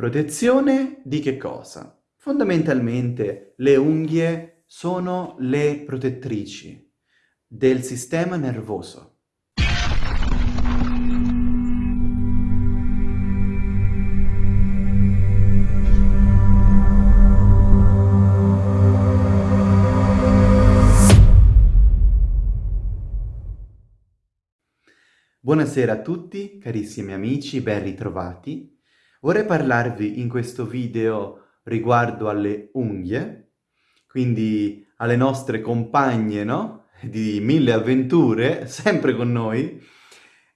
Protezione di che cosa? Fondamentalmente le unghie sono le protettrici del sistema nervoso. Buonasera a tutti, carissimi amici, ben ritrovati. Vorrei parlarvi in questo video riguardo alle unghie, quindi alle nostre compagne, no? Di mille avventure, sempre con noi,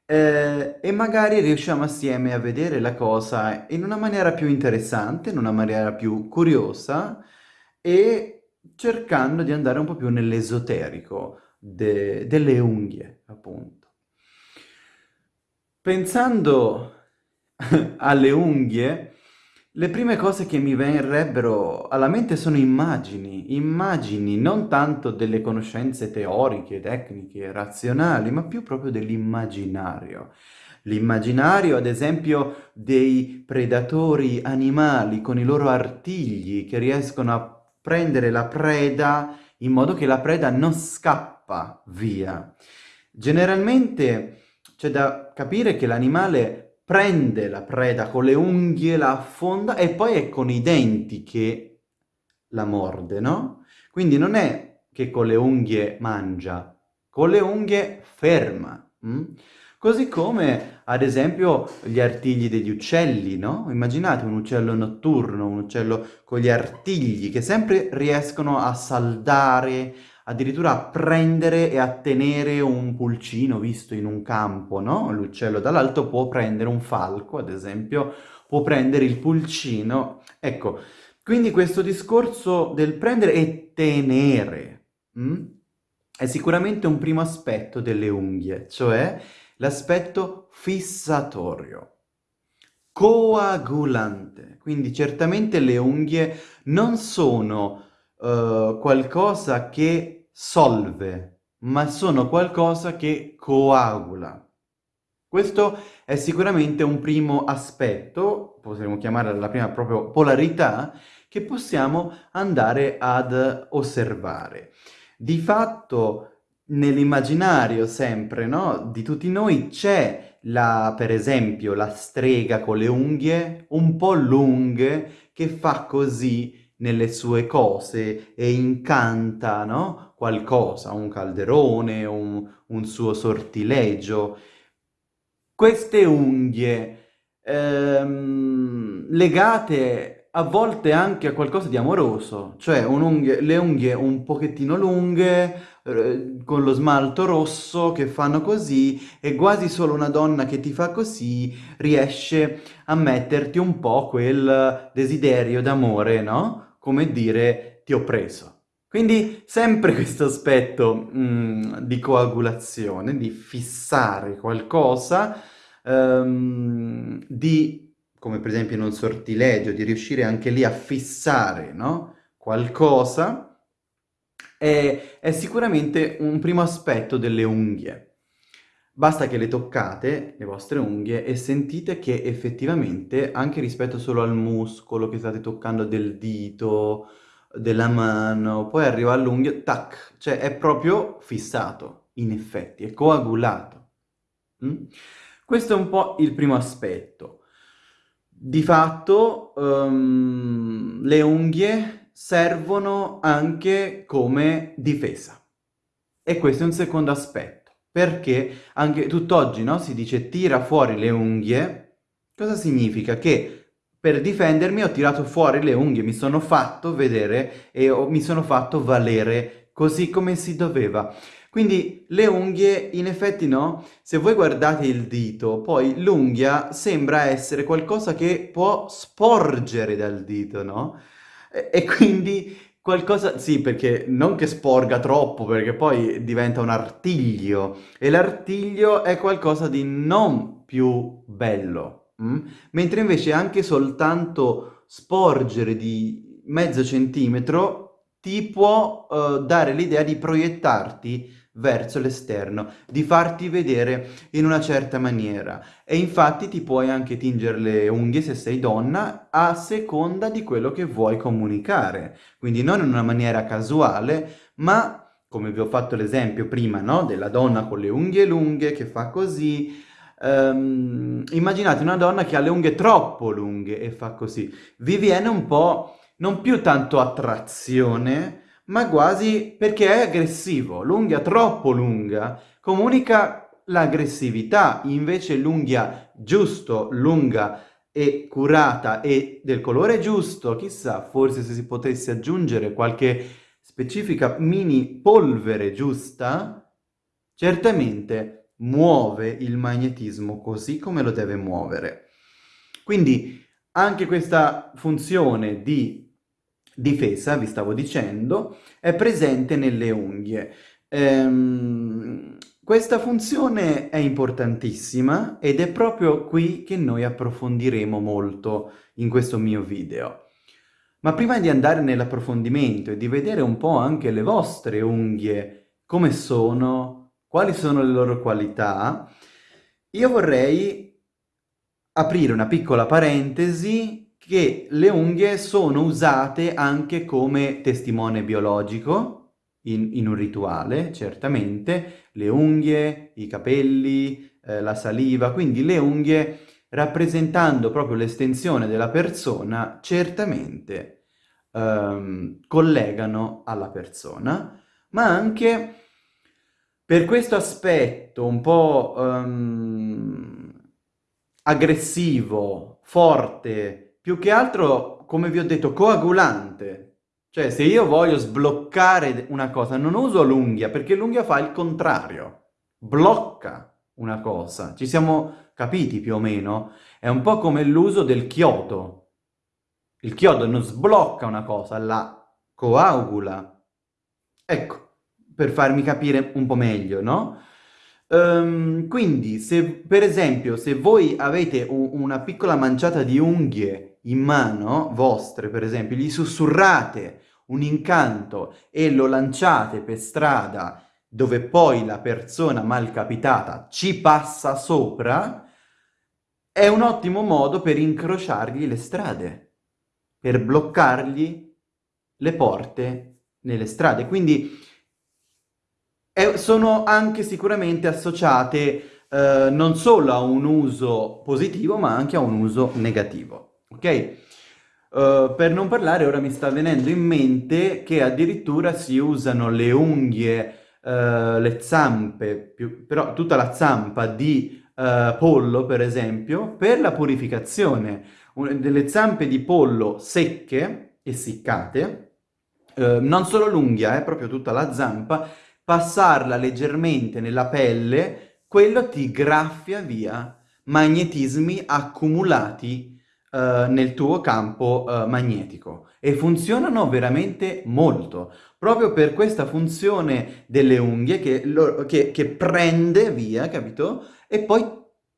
eh, e magari riusciamo assieme a vedere la cosa in una maniera più interessante, in una maniera più curiosa, e cercando di andare un po' più nell'esoterico de delle unghie, appunto. Pensando alle unghie, le prime cose che mi verrebbero alla mente sono immagini, immagini non tanto delle conoscenze teoriche, tecniche, razionali, ma più proprio dell'immaginario. L'immaginario, ad esempio, dei predatori animali con i loro artigli che riescono a prendere la preda in modo che la preda non scappa via. Generalmente c'è da capire che l'animale prende la preda con le unghie, la affonda e poi è con i denti che la morde, no? Quindi non è che con le unghie mangia, con le unghie ferma. Hm? Così come, ad esempio, gli artigli degli uccelli, no? Immaginate un uccello notturno, un uccello con gli artigli che sempre riescono a saldare, addirittura prendere e a tenere un pulcino visto in un campo, no? L'uccello dall'alto può prendere un falco, ad esempio, può prendere il pulcino. Ecco, quindi questo discorso del prendere e tenere hm? è sicuramente un primo aspetto delle unghie, cioè l'aspetto fissatorio coagulante. Quindi certamente le unghie non sono uh, qualcosa che solve, ma sono qualcosa che coagula. Questo è sicuramente un primo aspetto, potremmo chiamare la prima proprio polarità, che possiamo andare ad osservare. Di fatto, nell'immaginario sempre, no, di tutti noi c'è la, per esempio, la strega con le unghie un po' lunghe che fa così nelle sue cose e incanta, no? Qualcosa, un calderone, un, un suo sortilegio. Queste unghie ehm, legate a volte anche a qualcosa di amoroso, cioè un'unghie, le unghie un pochettino lunghe, con lo smalto rosso, che fanno così, e quasi solo una donna che ti fa così riesce a metterti un po' quel desiderio d'amore, no? come dire ti ho preso. Quindi sempre questo aspetto mh, mm, di coagulazione, di fissare qualcosa, um, di, come per esempio in un sortilegio, di riuscire anche lì a fissare no? qualcosa, è, è sicuramente un primo aspetto delle unghie. Basta che le toccate, le vostre unghie, e sentite che effettivamente, anche rispetto solo al muscolo che state toccando del dito, della mano, poi arriva all'unghia, tac, cioè è proprio fissato, in effetti, è coagulato. Mm? Questo è un po' il primo aspetto. Di fatto, um, le unghie servono anche come difesa. E questo è un secondo aspetto perché anche tutt'oggi no, si dice tira fuori le unghie, cosa significa? Che per difendermi ho tirato fuori le unghie, mi sono fatto vedere e ho, mi sono fatto valere così come si doveva. Quindi le unghie, in effetti no, se voi guardate il dito, poi l'unghia sembra essere qualcosa che può sporgere dal dito, no? E, e quindi Qualcosa, sì, perché non che sporga troppo, perché poi diventa un artiglio, e l'artiglio è qualcosa di non più bello, mm? mentre invece anche soltanto sporgere di mezzo centimetro ti può uh, dare l'idea di proiettarti verso l'esterno, di farti vedere in una certa maniera. E infatti ti puoi anche tingere le unghie se sei donna a seconda di quello che vuoi comunicare. Quindi non in una maniera casuale, ma come vi ho fatto l'esempio prima, no? Della donna con le unghie lunghe che fa così. Um, immaginate una donna che ha le unghie troppo lunghe e fa così. Vi viene un po', non più tanto attrazione, ma quasi perché è aggressivo. L'unghia troppo lunga comunica l'aggressività, invece l'unghia giusto, lunga e curata e del colore giusto, chissà, forse se si potesse aggiungere qualche specifica mini polvere giusta, certamente muove il magnetismo così come lo deve muovere. Quindi anche questa funzione di difesa, vi stavo dicendo, è presente nelle unghie. Ehm, questa funzione è importantissima ed è proprio qui che noi approfondiremo molto in questo mio video. Ma prima di andare nell'approfondimento e di vedere un po' anche le vostre unghie, come sono, quali sono le loro qualità, io vorrei aprire una piccola parentesi che le unghie sono usate anche come testimone biologico in, in un rituale, certamente, le unghie, i capelli, eh, la saliva, quindi le unghie rappresentando proprio l'estensione della persona, certamente ehm, collegano alla persona, ma anche per questo aspetto un po' ehm, aggressivo, forte, più che altro, come vi ho detto, coagulante. Cioè, se io voglio sbloccare una cosa, non uso l'unghia, perché l'unghia fa il contrario. Blocca una cosa. Ci siamo capiti più o meno? È un po' come l'uso del chiodo. Il chiodo non sblocca una cosa, la coagula. Ecco, per farmi capire un po' meglio, no? Um, quindi, se per esempio, se voi avete un, una piccola manciata di unghie in mano, vostre per esempio, gli sussurrate un incanto e lo lanciate per strada dove poi la persona malcapitata ci passa sopra, è un ottimo modo per incrociargli le strade, per bloccargli le porte nelle strade. Quindi è, sono anche sicuramente associate eh, non solo a un uso positivo, ma anche a un uso negativo ok? Uh, per non parlare, ora mi sta venendo in mente che addirittura si usano le unghie, uh, le zampe, più, però tutta la zampa di uh, pollo, per esempio, per la purificazione. Un, delle zampe di pollo secche, essiccate, non solo l'unghia, eh, proprio tutta la zampa, passarla leggermente nella pelle, quello ti graffia via magnetismi accumulati eh, nel tuo campo uh, magnetico e funzionano veramente molto, proprio per questa funzione delle unghie che, lo, che, che prende via, capito? E poi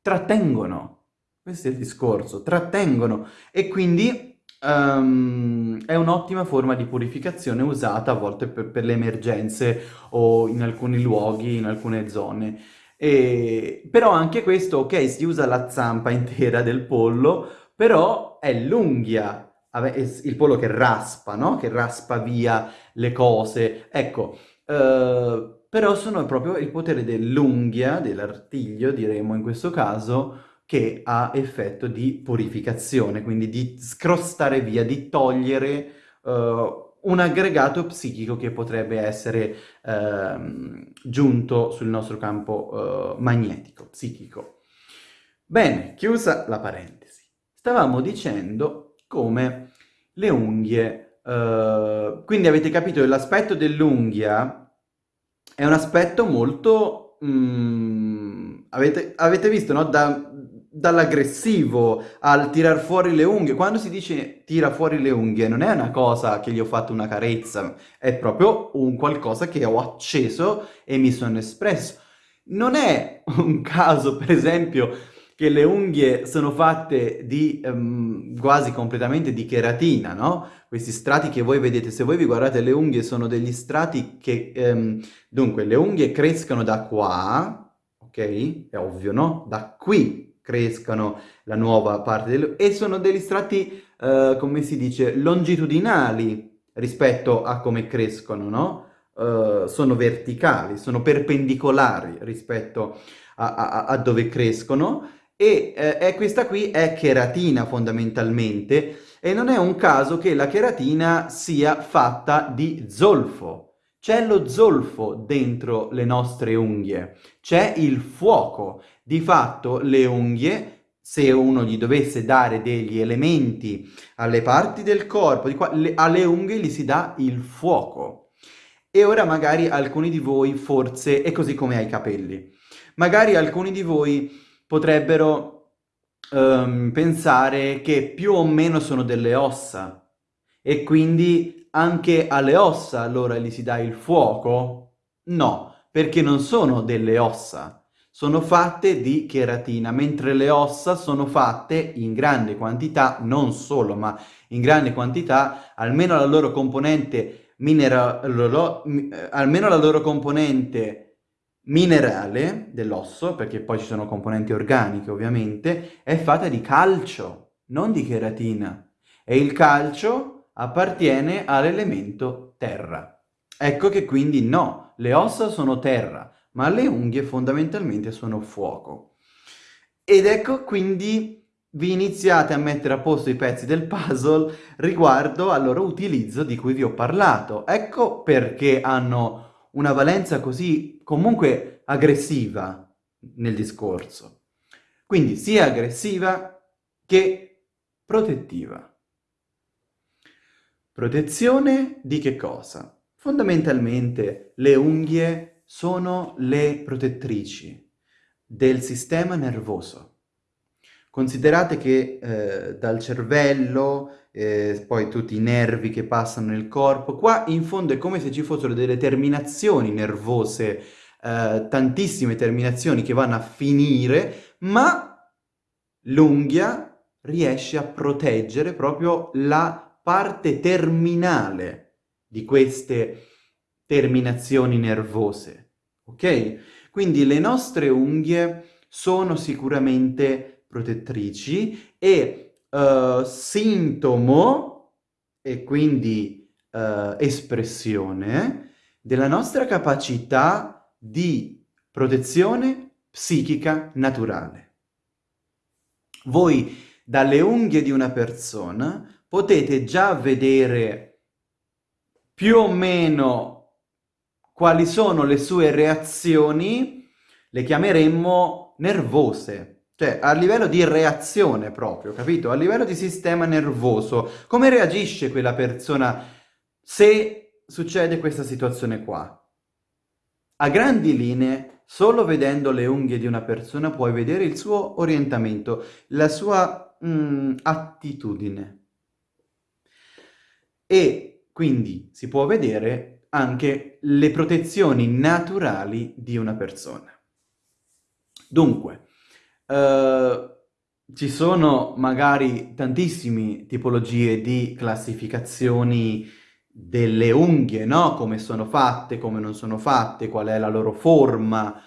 trattengono. Questo è il discorso, trattengono e quindi Um, è un'ottima forma di purificazione usata a volte per, per, le emergenze o in alcuni luoghi, in alcune zone. E, però anche questo, ok, si usa la zampa intera del pollo, però è l'unghia, il pollo che raspa, no? Che raspa via le cose. Ecco, eh, però sono proprio il potere dell'unghia, dell'artiglio, diremmo in questo caso, che ha effetto di purificazione, quindi di scrostare via, di togliere uh, un aggregato psichico che potrebbe essere uh, giunto sul nostro campo uh, magnetico, psichico. Bene, chiusa la parentesi stavamo dicendo come le unghie, uh, quindi avete capito che l'aspetto dell'unghia è un aspetto molto, mm, avete, avete, visto, no? Da, dall'aggressivo al tirar fuori le unghie, quando si dice tira fuori le unghie non è una cosa che gli ho fatto una carezza, è proprio un qualcosa che ho acceso e mi sono espresso. Non è un caso, per esempio, che le unghie sono fatte di um, quasi completamente di cheratina, no? Questi strati che voi vedete, se voi vi guardate le unghie sono degli strati che... Um, dunque, le unghie crescono da qua, ok? È ovvio, no? Da qui crescono la nuova parte delle... e sono degli strati, uh, come si dice, longitudinali rispetto a come crescono, no? Uh, sono verticali, sono perpendicolari rispetto a, a, a dove crescono e eh, questa qui è cheratina fondamentalmente e non è un caso che la cheratina sia fatta di zolfo. C'è lo zolfo dentro le nostre unghie, c'è il fuoco. Di fatto le unghie, se uno gli dovesse dare degli elementi alle parti del corpo, qua, le, alle unghie gli si dà il fuoco. E ora magari alcuni di voi forse, è così come ai capelli, magari alcuni di voi potrebbero um, pensare che più o meno sono delle ossa e quindi anche alle ossa allora gli si dà il fuoco? No, perché non sono delle ossa, sono fatte di cheratina, mentre le ossa sono fatte in grande quantità, non solo, ma in grande quantità, almeno la loro componente minerale, eh, almeno la loro componente minerale dell'osso, perché poi ci sono componenti organiche ovviamente, è fatta di calcio, non di cheratina. E il calcio appartiene all'elemento terra. Ecco che quindi no, le ossa sono terra, ma le unghie fondamentalmente sono fuoco. Ed ecco quindi vi iniziate a mettere a posto i pezzi del puzzle riguardo al loro utilizzo di cui vi ho parlato. Ecco perché hanno una valenza così comunque aggressiva nel discorso. Quindi sia aggressiva che protettiva. Protezione di che cosa? Fondamentalmente le unghie sono le protettrici del sistema nervoso. Considerate che eh, dal cervello eh, poi tutti i nervi che passano nel corpo. Qua in fondo è come se ci fossero delle terminazioni nervose, eh, tantissime terminazioni che vanno a finire, ma l'unghia riesce a proteggere proprio la parte terminale di queste terminazioni nervose, ok? Quindi le nostre unghie sono sicuramente protettrici e uh, sintomo e quindi uh, espressione della nostra capacità di protezione psichica naturale. Voi dalle unghie di una persona potete già vedere più o meno quali sono le sue reazioni, le chiameremmo nervose, cioè, a livello di reazione proprio, capito? A livello di sistema nervoso, come reagisce quella persona se succede questa situazione qua? A grandi linee, solo vedendo le unghie di una persona puoi vedere il suo orientamento, la sua mm, attitudine. E quindi si può vedere anche le protezioni naturali di una persona. Dunque, Uh, ci sono magari tantissime tipologie di classificazioni delle unghie, no? Come sono fatte, come non sono fatte, qual è la loro forma,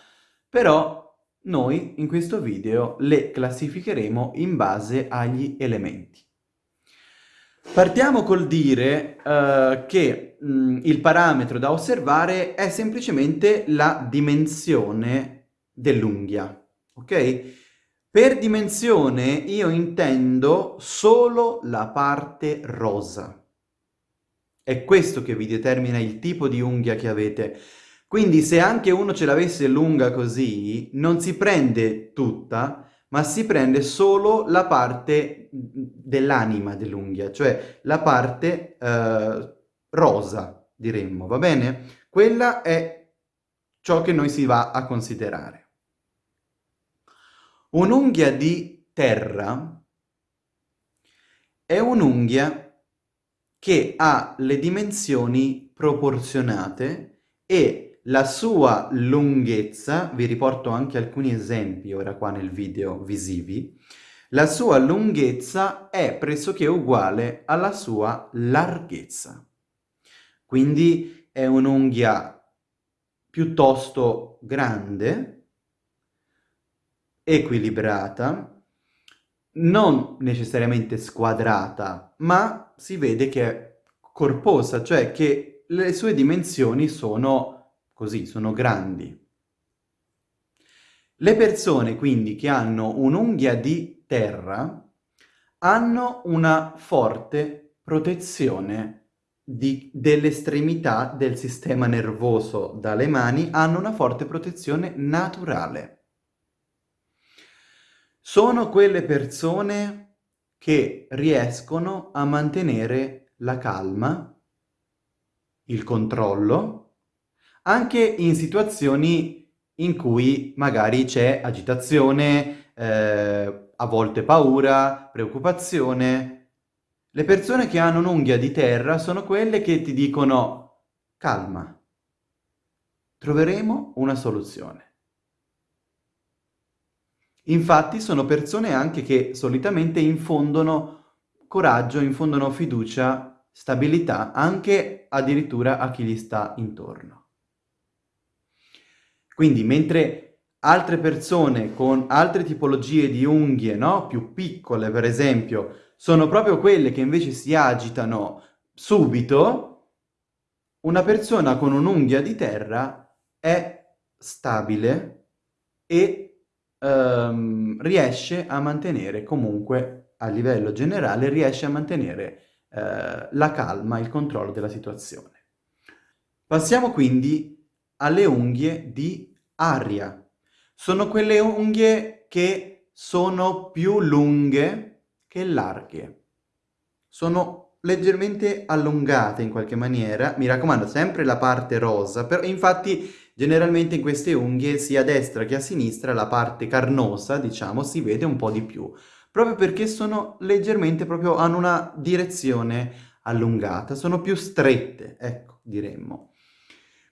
però noi in questo video le classificheremo in base agli elementi. Partiamo col dire uh, che mh, il parametro da osservare è semplicemente la dimensione dell'unghia, ok? Per dimensione io intendo solo la parte rosa. È questo che vi determina il tipo di unghia che avete. Quindi se anche uno ce l'avesse lunga così, non si prende tutta, ma si prende solo la parte dell'anima dell'unghia, cioè la parte eh, rosa, diremmo, va bene? Quella è ciò che noi si va a considerare. Un'unghia di terra è un'unghia che ha le dimensioni proporzionate e la sua lunghezza, vi riporto anche alcuni esempi ora qua nel video visivi, la sua lunghezza è pressoché uguale alla sua larghezza. Quindi è un'unghia piuttosto grande, equilibrata, non necessariamente squadrata, ma si vede che è corposa, cioè che le sue dimensioni sono così, sono grandi. Le persone quindi che hanno un'unghia di terra hanno una forte protezione dell'estremità del sistema nervoso dalle mani, hanno una forte protezione naturale sono quelle persone che riescono a mantenere la calma, il controllo, anche in situazioni in cui magari c'è agitazione, eh, a volte paura, preoccupazione. Le persone che hanno un'unghia di terra sono quelle che ti dicono calma, troveremo una soluzione. Infatti sono persone anche che solitamente infondono coraggio, infondono fiducia, stabilità, anche addirittura a chi gli sta intorno. Quindi mentre altre persone con altre tipologie di unghie, no? più piccole per esempio, sono proprio quelle che invece si agitano subito, una persona con un'unghia di terra è stabile e ehm, riesce a mantenere comunque, a livello generale, riesce a mantenere eh, la calma, il controllo della situazione. Passiamo quindi alle unghie di aria. Sono quelle unghie che sono più lunghe che larghe. Sono leggermente allungate in qualche maniera, mi raccomando sempre la parte rosa, però infatti Generalmente in queste unghie, sia a destra che a sinistra, la parte carnosa, diciamo, si vede un po' di più, proprio perché sono leggermente, proprio hanno una direzione allungata, sono più strette, ecco, diremmo.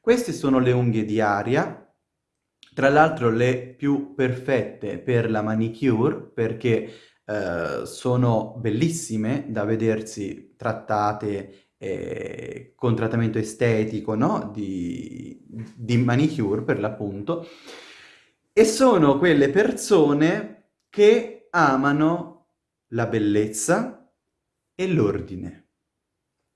Queste sono le unghie di aria, tra l'altro le più perfette per la manicure, perché eh, sono bellissime da vedersi trattate eh, con trattamento estetico, no? Di, di manicure per l'appunto, e sono quelle persone che amano la bellezza e l'ordine.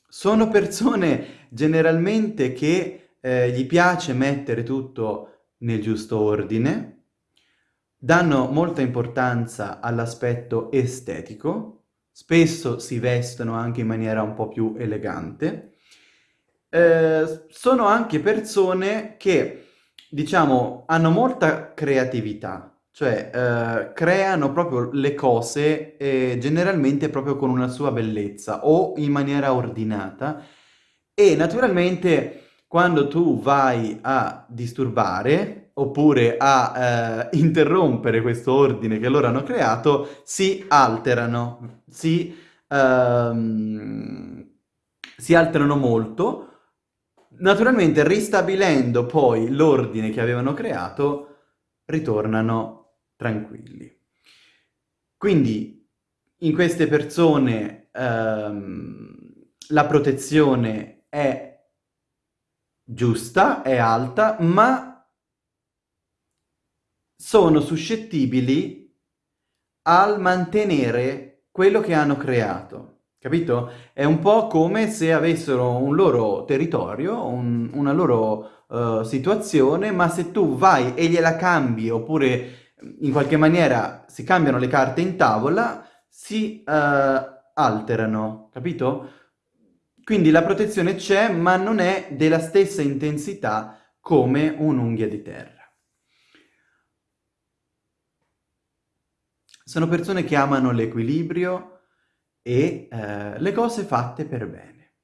Sono persone generalmente che eh, gli piace mettere tutto nel giusto ordine, danno molta importanza all'aspetto estetico, spesso si vestono anche in maniera un po' più elegante. Eh, sono anche persone che, diciamo, hanno molta creatività, cioè eh, creano proprio le cose eh, generalmente proprio con una sua bellezza o in maniera ordinata e naturalmente quando tu vai a disturbare oppure a eh, interrompere questo ordine che loro hanno creato, si alterano, si, ehm, si alterano molto, naturalmente ristabilendo poi l'ordine che avevano creato, ritornano tranquilli. Quindi in queste persone ehm, la protezione è giusta, è alta, ma sono suscettibili al mantenere quello che hanno creato. Capito? È un po' come se avessero un loro territorio, un, una loro uh, situazione, ma se tu vai e gliela cambi, oppure in qualche maniera si cambiano le carte in tavola, si uh, alterano, capito? Quindi la protezione c'è, ma non è della stessa intensità come un'unghia di terra. Sono persone che amano l'equilibrio e eh, le cose fatte per bene,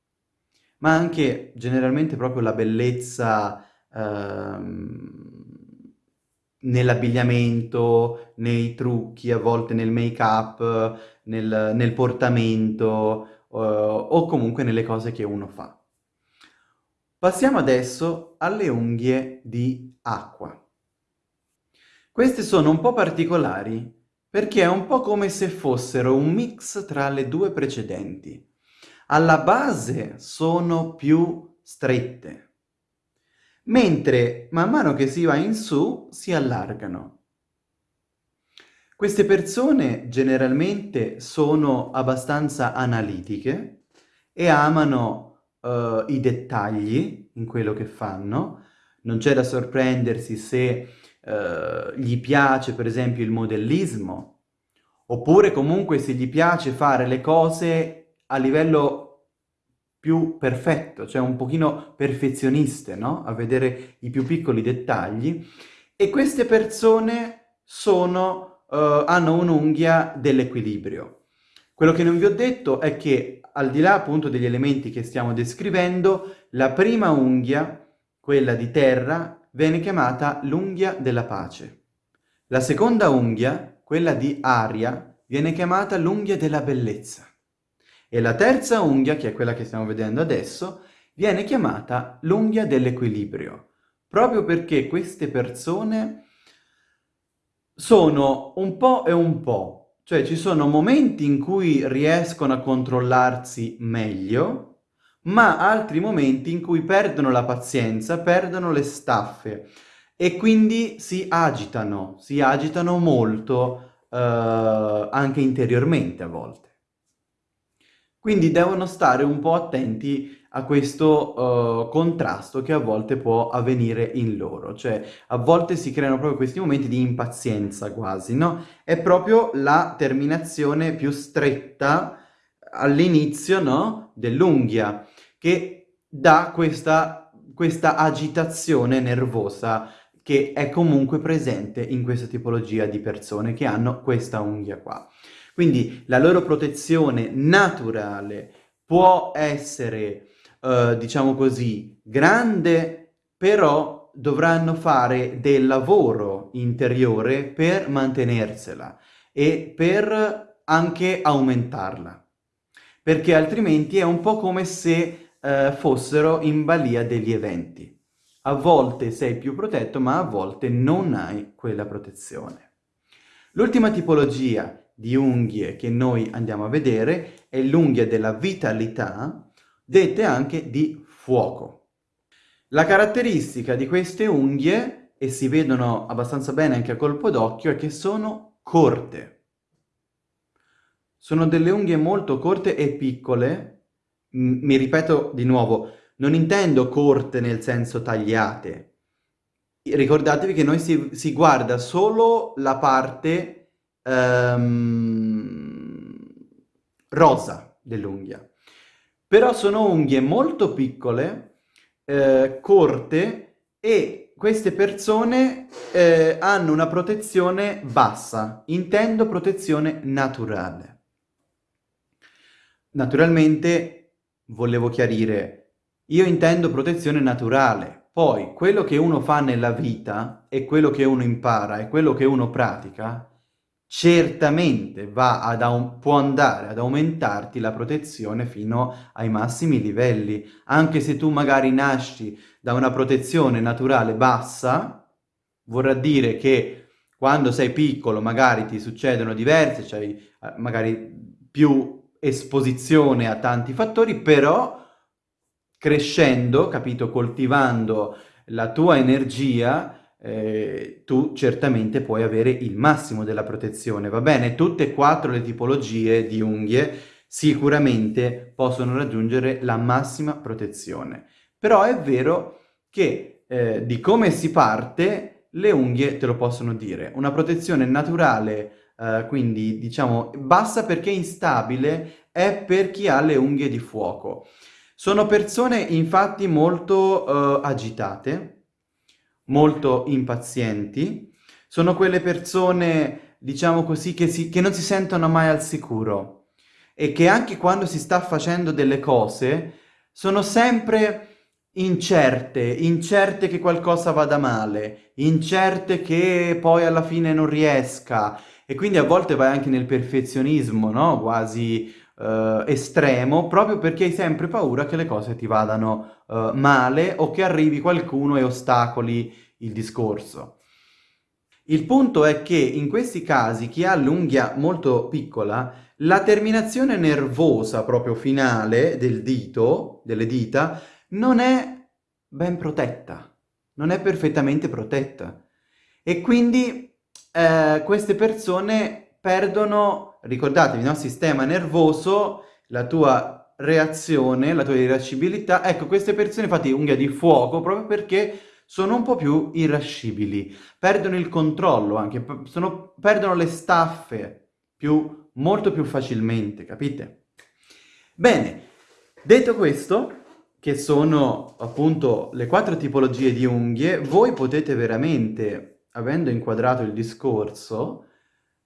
ma anche generalmente proprio la bellezza ehm, nell'abbigliamento, nei trucchi, a volte nel make-up, nel, nel, portamento eh, o comunque nelle cose che uno fa. Passiamo adesso alle unghie di acqua. Queste sono un po' particolari perché è un po' come se fossero un mix tra le due precedenti. Alla base sono più strette, mentre man mano che si va in su si allargano. Queste persone generalmente sono abbastanza analitiche e amano uh, i dettagli in quello che fanno. Non c'è da sorprendersi se uh, gli piace per esempio il modellismo, oppure comunque se gli piace fare le cose a livello più perfetto, cioè un pochino perfezioniste, no? A vedere i più piccoli dettagli. E queste persone sono uh, hanno un'unghia dell'equilibrio. Quello che non vi ho detto è che al di là appunto degli elementi che stiamo descrivendo, la prima unghia, quella di terra, viene chiamata l'unghia della pace. La seconda unghia, quella di aria, viene chiamata l'unghia della bellezza. E la terza unghia, che è quella che stiamo vedendo adesso, viene chiamata l'unghia dell'equilibrio, proprio perché queste persone sono un po' e un po', cioè ci sono momenti in cui riescono a controllarsi meglio, ma altri momenti in cui perdono la pazienza, perdono le staffe e quindi si agitano, si agitano molto eh, anche interiormente a volte. Quindi devono stare un po' attenti a questo uh, contrasto che a volte può avvenire in loro, cioè a volte si creano proprio questi momenti di impazienza quasi, no? È proprio la terminazione più stretta all'inizio, no? Dell'unghia, che dà questa, questa agitazione nervosa che è comunque presente in questa tipologia di persone che hanno questa unghia qua. Quindi la loro protezione naturale può essere eh, diciamo così, grande, però dovranno fare del lavoro interiore per mantenersela e per anche aumentarla. Perché altrimenti è un po' come se eh, fossero in balia degli eventi. A volte sei più protetto, ma a volte non hai quella protezione. L'ultima tipologia di unghie che noi andiamo a vedere è l'unghia della vitalità, dette anche di fuoco. La caratteristica di queste unghie, e si vedono abbastanza bene anche a colpo d'occhio, è che sono corte. Sono delle unghie molto corte e piccole, mi ripeto di nuovo, non intendo corte nel senso tagliate. Ricordatevi che noi si, si guarda solo la parte um, rosa dell'unghia. Però sono unghie molto piccole, eh, corte e queste persone eh, hanno una protezione bassa, intendo protezione naturale. Naturalmente, volevo chiarire, io intendo protezione naturale, poi quello che uno fa nella vita e quello che uno impara e quello che uno pratica certamente può andare ad aumentarti la protezione fino ai massimi livelli. Anche se tu magari nasci da una protezione naturale bassa, vorrà dire che quando sei piccolo magari ti succedono diverse, cioè magari più esposizione a tanti fattori, però crescendo, capito, coltivando la tua energia, eh, tu certamente puoi avere il massimo della protezione, va bene? Tutte e quattro le tipologie di unghie sicuramente possono raggiungere la massima protezione. Però è vero che eh, di come si parte le unghie te lo possono dire. Una protezione naturale, eh, quindi diciamo bassa perché instabile, è per chi ha le unghie di fuoco. Sono persone infatti molto eh, agitate, molto impazienti, sono quelle persone, diciamo così, che, si, che non si sentono mai al sicuro e che anche quando si sta facendo delle cose sono sempre incerte, incerte che qualcosa vada male, incerte che poi alla fine non riesca e quindi a volte vai anche nel perfezionismo, no? Quasi uh, estremo proprio perché hai sempre paura che le cose ti vadano uh, male o che arrivi qualcuno e ostacoli il discorso. Il punto è che in questi casi chi ha l'unghia molto piccola, la terminazione nervosa proprio finale del dito, delle dita, non è ben protetta, non è perfettamente protetta. E quindi eh, queste persone perdono, ricordatevi, no? sistema nervoso, la tua reazione, la tua irascibilità. Ecco, queste persone infatti unghia di fuoco proprio perché sono un po' più irascibili, perdono il controllo anche, sono, perdono le staffe più, molto più facilmente, capite? Bene, detto questo, che sono appunto le quattro tipologie di unghie, voi potete veramente, avendo inquadrato il discorso,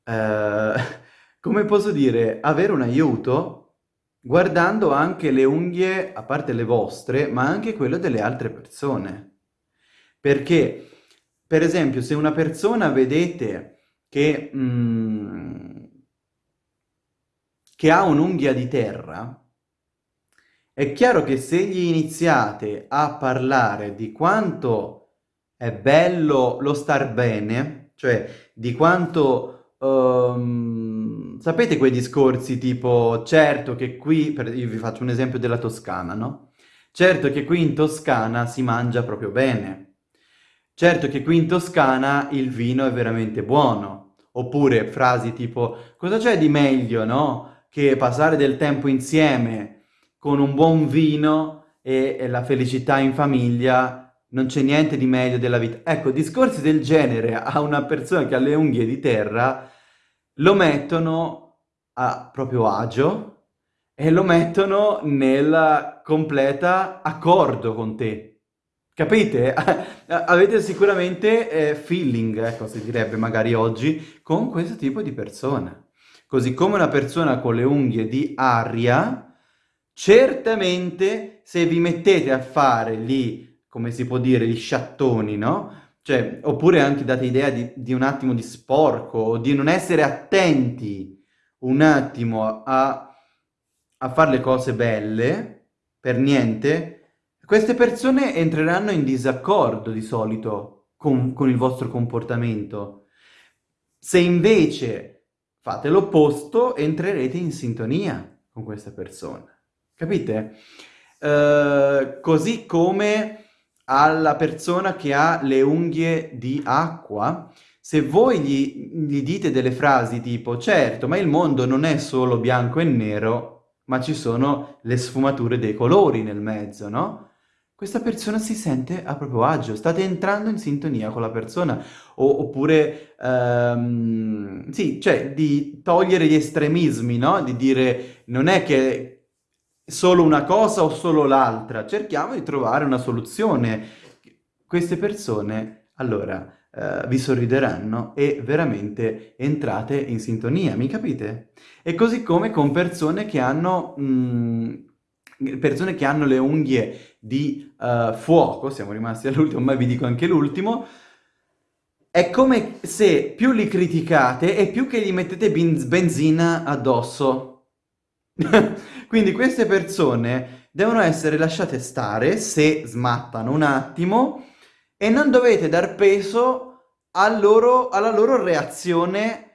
eh, come posso dire, avere un aiuto guardando anche le unghie, a parte le vostre, ma anche quelle delle altre persone. Perché, per esempio, se una persona vedete che, mm, che ha un'unghia di terra, è chiaro che se gli iniziate a parlare di quanto è bello lo star bene, cioè di quanto... Um, sapete quei discorsi tipo, certo che qui, per, io vi faccio un esempio della Toscana, no? Certo che qui in Toscana si mangia proprio bene, Certo che qui in Toscana il vino è veramente buono. Oppure frasi tipo, cosa c'è di meglio, no? Che passare del tempo insieme con un buon vino e, e la felicità in famiglia, non c'è niente di meglio della vita. Ecco, discorsi del genere a una persona che ha le unghie di terra lo mettono a proprio agio e lo mettono nel completa accordo con te. Capite? Avete sicuramente eh, feeling, ecco, si direbbe magari oggi, con questo tipo di persona. Così come una persona con le unghie di aria, certamente se vi mettete a fare lì, come si può dire, gli sciattoni, no? Cioè, oppure anche date idea di, di un attimo di sporco, di non essere attenti un attimo a, a fare le cose belle, per niente, queste persone entreranno in disaccordo di solito con, con il vostro comportamento. Se invece fate l'opposto, entrerete in sintonia con queste persone. Capite? Uh, così come alla persona che ha le unghie di acqua, se voi gli, gli, dite delle frasi tipo certo, ma il mondo non è solo bianco e nero, ma ci sono le sfumature dei colori nel mezzo, no? questa persona si sente a proprio agio, state entrando in sintonia con la persona, o, oppure, um, sì, cioè di togliere gli estremismi, no? Di dire non è che solo una cosa o solo l'altra, cerchiamo di trovare una soluzione. Queste persone, allora, uh, vi sorrideranno e veramente entrate in sintonia, mi capite? E così come con persone che hanno... Mh, persone che hanno le unghie di uh, fuoco, siamo rimasti all'ultimo, ma vi dico anche l'ultimo, è come se più li criticate e più che gli mettete benzina addosso. Quindi queste persone devono essere lasciate stare se smattano un attimo e non dovete dar peso al loro, alla loro reazione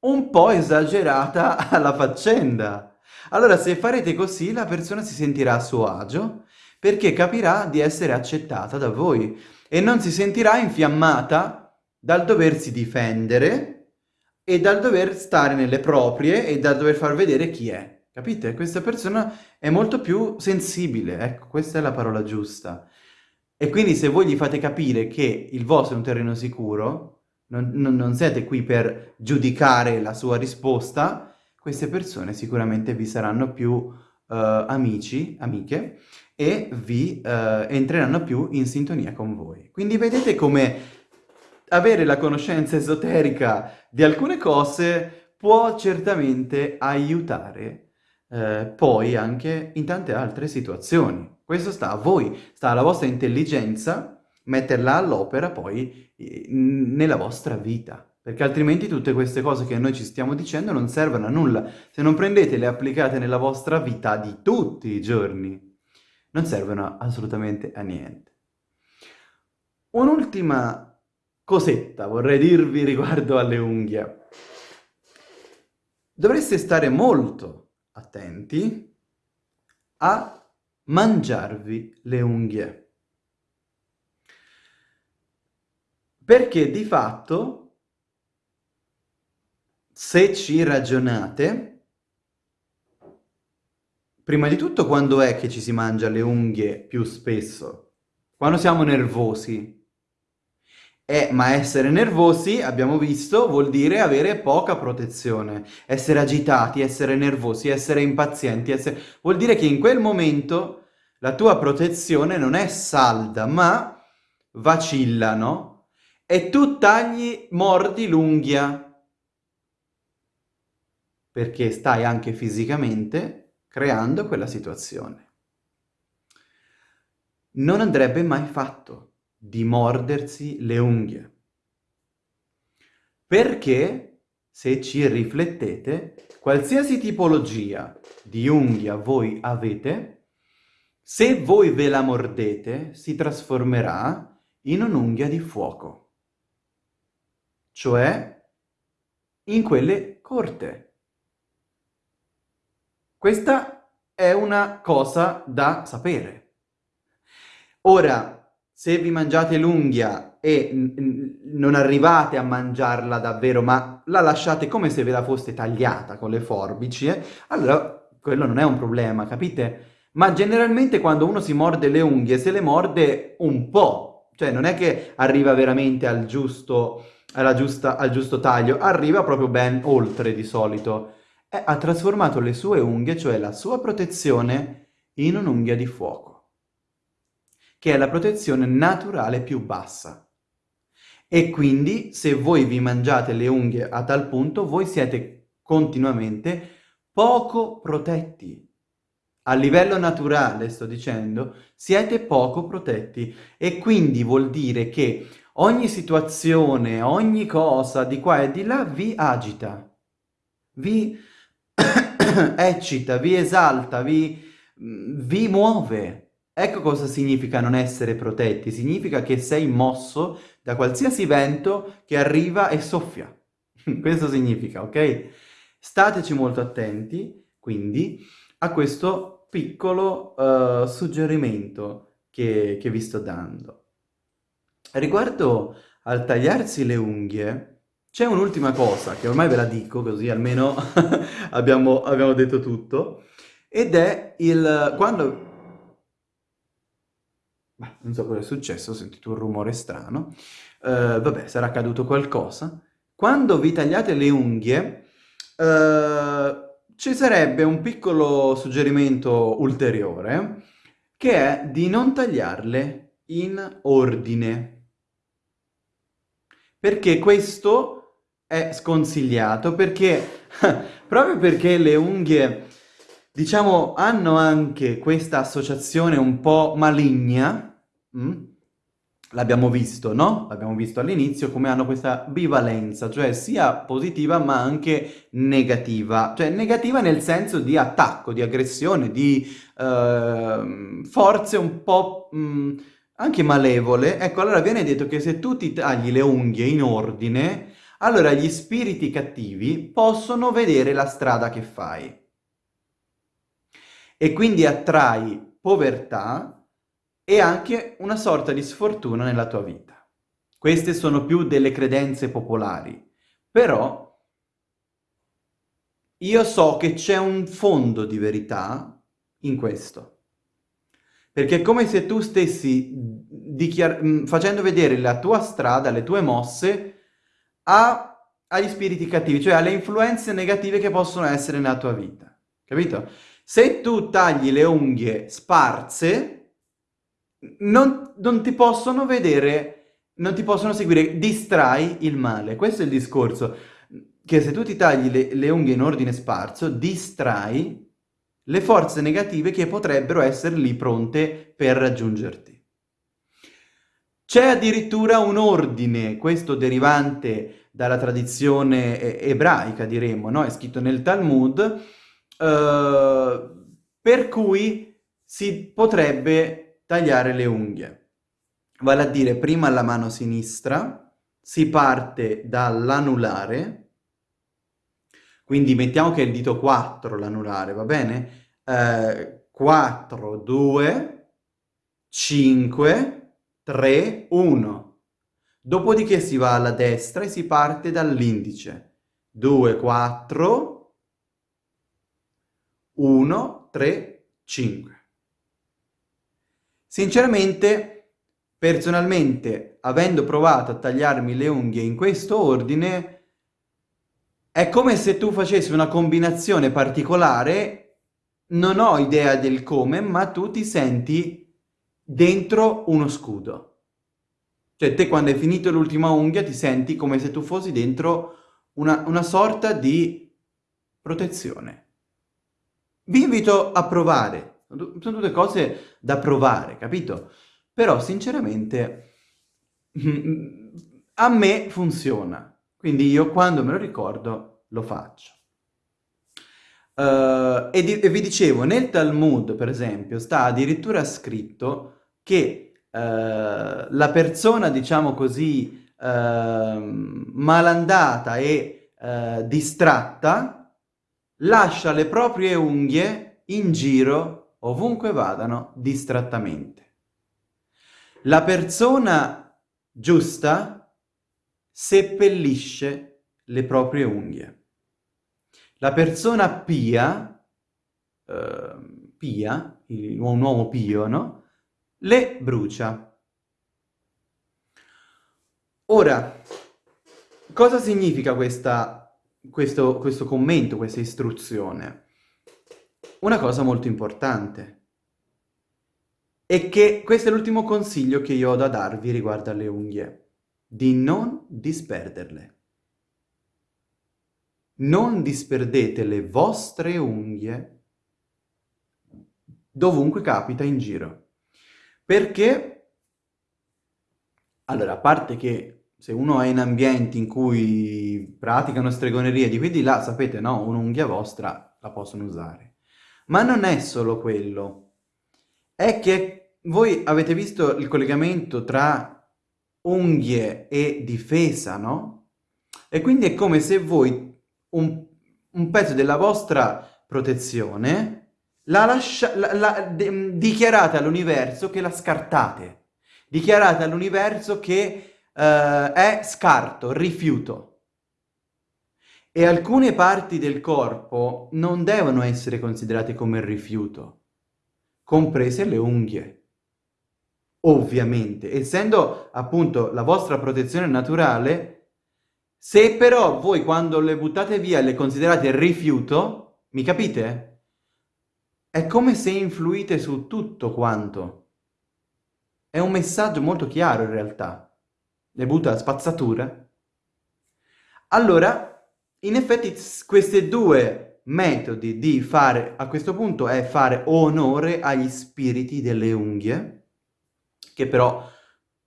un po' esagerata alla faccenda. Allora, se farete così, la persona si sentirà a suo agio perché capirà di essere accettata da voi e non si sentirà infiammata dal doversi difendere e dal dover stare nelle proprie e dal dover far vedere chi è. Capite? Questa persona è molto più sensibile, ecco, questa è la parola giusta. E quindi se voi gli fate capire che il vostro è un terreno sicuro, non, non, non siete qui per giudicare la sua risposta, queste persone sicuramente vi saranno più uh, amici, amiche, e vi uh, entreranno più in sintonia con voi. Quindi vedete come avere la conoscenza esoterica di alcune cose può certamente aiutare uh, poi anche in tante altre situazioni. Questo sta a voi, sta alla vostra intelligenza metterla all'opera poi nella vostra vita. perché altrimenti tutte queste cose che noi ci stiamo dicendo non servono a nulla. Se non prendete le applicate nella vostra vita di tutti i giorni, non servono assolutamente a niente. Un'ultima cosetta vorrei dirvi riguardo alle unghie. Dovreste stare molto attenti a mangiarvi le unghie. Perché di fatto se ci ragionate, prima di tutto quando è che ci si mangia le unghie più spesso? Quando siamo nervosi. Eh, ma essere nervosi, abbiamo visto, vuol dire avere poca protezione. Essere agitati, essere nervosi, essere impazienti, essere... vuol dire che in quel momento la tua protezione non è salda, ma vacilla, no? E tu tagli, mordi l'unghia perché stai anche fisicamente creando quella situazione. Non andrebbe mai fatto di mordersi le unghie, perché se ci riflettete, qualsiasi tipologia di unghia voi avete, se voi ve la mordete, si trasformerà in un'unghia di fuoco, cioè in quelle corte. Questa è una cosa da sapere. Ora, se vi mangiate l'unghia e non arrivate a mangiarla davvero, ma la lasciate come se ve la foste tagliata con le forbici, eh, allora quello non è un problema, capite? Ma generalmente quando uno si morde le unghie, se le morde un po', cioè non è che arriva veramente al giusto, giusta, al giusto taglio, arriva proprio ben oltre di solito e ha trasformato le sue unghie, cioè la sua protezione, in un'unghia di fuoco, che è la protezione naturale più bassa. E quindi, se voi vi mangiate le unghie a tal punto, voi siete continuamente poco protetti. A livello naturale, sto dicendo, siete poco protetti e quindi vuol dire che ogni situazione, ogni cosa di qua e di là vi agita, vi eccita, vi esalta, vi, vi muove. Ecco cosa significa non essere protetti, significa che sei mosso da qualsiasi vento che arriva e soffia. questo significa, ok? Stateci molto attenti, quindi, a questo piccolo uh, suggerimento che, che vi sto dando. Riguardo al tagliarsi le unghie, c'è un'ultima cosa, che ormai ve la dico, così almeno abbiamo, abbiamo detto tutto, ed è il... quando... Beh, non so cosa è successo, ho sentito un rumore strano. Uh, vabbè, sarà accaduto qualcosa. Quando vi tagliate le unghie, uh, ci sarebbe un piccolo suggerimento ulteriore, che è di non tagliarle in ordine. Perché questo è sconsigliato perché proprio perché le unghie diciamo hanno anche questa associazione un po' maligna mm? l'abbiamo visto, no? L'abbiamo visto all'inizio come hanno questa bivalenza, cioè sia positiva ma anche negativa, cioè negativa nel senso di attacco, di aggressione, di uh, forze un po' mh, mm, anche malevole. Ecco, allora viene detto che se tu ti tagli le unghie in ordine, allora gli spiriti cattivi possono vedere la strada che fai. E quindi attrai povertà e anche una sorta di sfortuna nella tua vita. Queste sono più delle credenze popolari, però io so che c'è un fondo di verità in questo. Perché è come se tu stessi facendo vedere la tua strada, le tue mosse, a, agli spiriti cattivi, cioè alle influenze negative che possono essere nella tua vita. Capito? Se tu tagli le unghie sparse, non, non ti possono vedere, non ti possono seguire, distrai il male. Questo è il discorso, che se tu ti tagli le, le unghie in ordine sparso, distrai le forze negative che potrebbero essere lì pronte per raggiungerti. C'è addirittura un ordine, questo derivante dalla tradizione ebraica, diremmo, no? È scritto nel Talmud, eh, per cui si potrebbe tagliare le unghie. Vale a dire, prima la mano sinistra, si parte dall'anulare, quindi mettiamo che è il dito 4 l'anulare, va bene? Eh, 4, 2, 5, 3, 1. Dopodiché si va alla destra e si parte dall'indice. 2, 4, 1, 3, 5. Sinceramente, personalmente, avendo provato a tagliarmi le unghie in questo ordine, è come se tu facessi una combinazione particolare, non ho idea del come, ma tu ti senti dentro uno scudo. Cioè te quando hai finito l'ultima unghia ti senti come se tu fossi dentro una, una sorta di protezione. Vi invito a provare, sono tutte cose da provare, capito? Però sinceramente a me funziona, quindi io quando me lo ricordo lo faccio. Uh, e, di, e, vi dicevo, nel Talmud, per esempio, sta addirittura scritto che uh, la persona, diciamo così, uh, malandata e distratta lascia le proprie unghie in giro ovunque vadano distrattamente. La persona giusta seppellisce le proprie unghie. La persona pia, pia, un uomo pio, no? le brucia. Ora, cosa significa questa, questo, questo commento, questa istruzione? Una cosa molto importante è che questo è l'ultimo consiglio che io ho da darvi riguardo alle unghie, di non disperderle. Non disperdete le vostre unghie dovunque capita in giro. Perché? Allora, a parte che se uno è in ambienti in cui praticano stregonerie di qui di là, sapete, no? Un'unghia vostra la possono usare. Ma non è solo quello. È che voi avete visto il collegamento tra unghie e difesa, no? E quindi è come se voi un, un pezzo della vostra protezione la lascia, la, la, de, dichiarate all'universo che la scartate. Dichiarate all'universo che uh, è scarto, rifiuto. E alcune parti del corpo non devono essere considerate come rifiuto, comprese le unghie. Ovviamente, essendo appunto la vostra protezione naturale, se però voi quando le buttate via le considerate rifiuto, mi capite? È come se influite su tutto quanto. È un messaggio molto chiaro in realtà. Le butta a spazzatura. Allora, in effetti questi due metodi di fare, a questo punto, è fare onore agli spiriti delle unghie, che però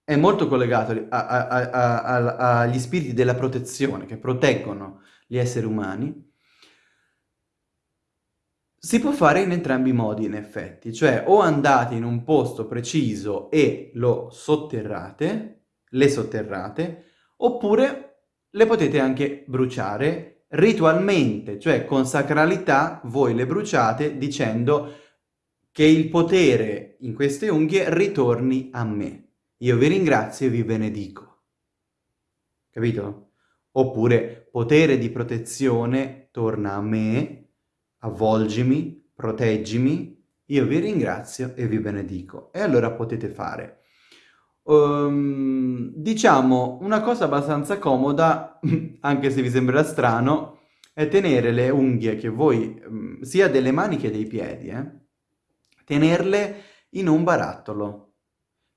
è molto collegato agli spiriti della protezione, che proteggono gli esseri umani, si può fare in entrambi i modi, in effetti, cioè o andate in un posto preciso e lo sotterrate, le sotterrate, oppure le potete anche bruciare ritualmente, cioè con sacralità voi le bruciate dicendo che il potere in queste unghie ritorni a me. Io vi ringrazio e vi benedico. Capito? Oppure potere di protezione torna a me avvolgimi, proteggimi, io vi ringrazio e vi benedico. E allora potete fare. Um, diciamo, una cosa abbastanza comoda, anche se vi sembrerà strano, è tenere le unghie che voi, um, sia delle mani che dei piedi, eh, tenerle in un barattolo.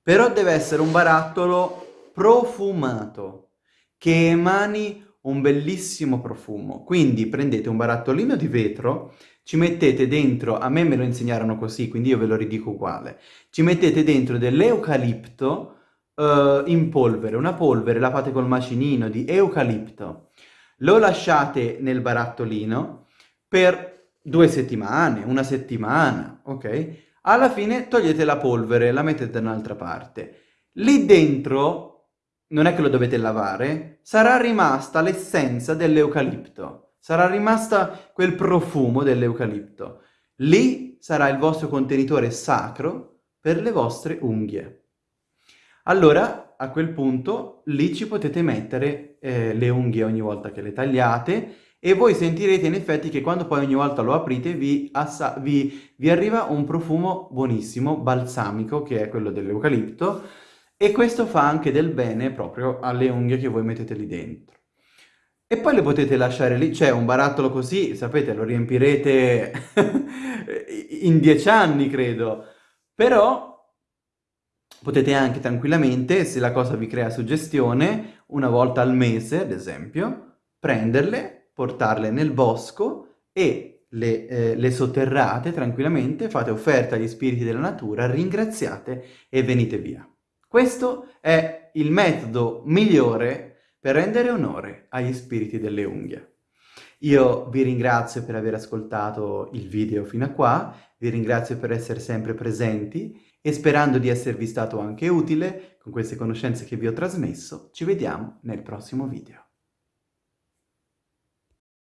Però deve essere un barattolo profumato, che emani un bellissimo profumo. Quindi prendete un barattolino di vetro, ci mettete dentro, a me me lo insegnarono così, quindi io ve lo ridico uguale, ci mettete dentro dell'eucalipto uh, in polvere, una polvere la fate col macinino di eucalipto, lo lasciate nel barattolino per due settimane, una settimana, ok? Alla fine togliete la polvere, la mettete da un'altra parte. Lì dentro, non è che lo dovete lavare, sarà rimasta l'essenza dell'eucalipto, sarà rimasta quel profumo dell'eucalipto. Lì sarà il vostro contenitore sacro per le vostre unghie. Allora, a quel punto, lì ci potete mettere eh, le unghie ogni volta che le tagliate e voi sentirete in effetti che quando poi ogni volta lo aprite vi, vi, vi arriva un profumo buonissimo, balsamico, che è quello dell'eucalipto, e questo fa anche del bene proprio alle unghie che voi mettete lì dentro. E poi le potete lasciare lì, cioè un barattolo così, sapete, lo riempirete in dieci anni, credo. Però potete anche tranquillamente, se la cosa vi crea suggestione, una volta al mese, ad esempio, prenderle, portarle nel bosco e le, eh, le, sotterrate tranquillamente, fate offerta agli spiriti della natura, ringraziate e venite via. Questo è il metodo migliore per rendere onore agli spiriti delle unghie. Io vi ringrazio per aver ascoltato il video fino a qua, vi ringrazio per essere sempre presenti e sperando di esservi stato anche utile con queste conoscenze che vi ho trasmesso, ci vediamo nel prossimo video.